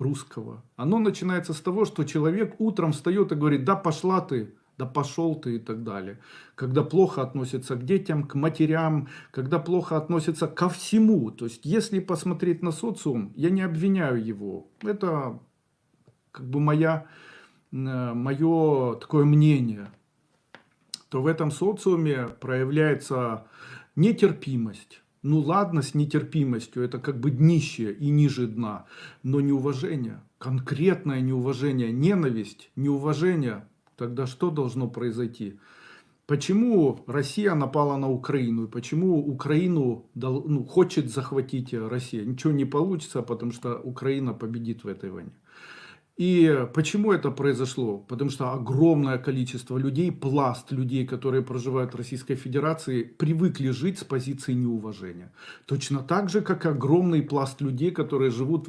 русского. Оно начинается с того, что человек утром встает и говорит, да пошла ты, да пошел ты и так далее. Когда плохо относится к детям, к матерям, когда плохо относится ко всему. То есть, если посмотреть на социум, я не обвиняю его. Это как бы моя, э, мое такое мнение. То в этом социуме проявляется нетерпимость. Ну ладно, с нетерпимостью, это как бы днище и ниже дна, но неуважение, конкретное неуважение, ненависть, неуважение, тогда что должно произойти? Почему Россия напала на Украину? И почему Украину ну, хочет захватить Россия? Ничего не получится, потому что Украина победит в этой войне. И почему это произошло? Потому что огромное количество людей, пласт людей, которые проживают в Российской Федерации, привыкли жить с позиции неуважения. Точно так же, как огромный пласт людей, которые живут в